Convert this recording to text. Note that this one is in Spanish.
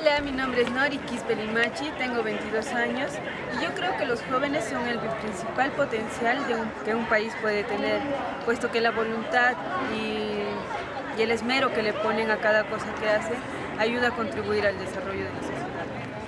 Hola, mi nombre es Nori Kispelimachi, tengo 22 años y yo creo que los jóvenes son el principal potencial de que un país puede tener, puesto que la voluntad y, y el esmero que le ponen a cada cosa que hace ayuda a contribuir al desarrollo de la sociedad.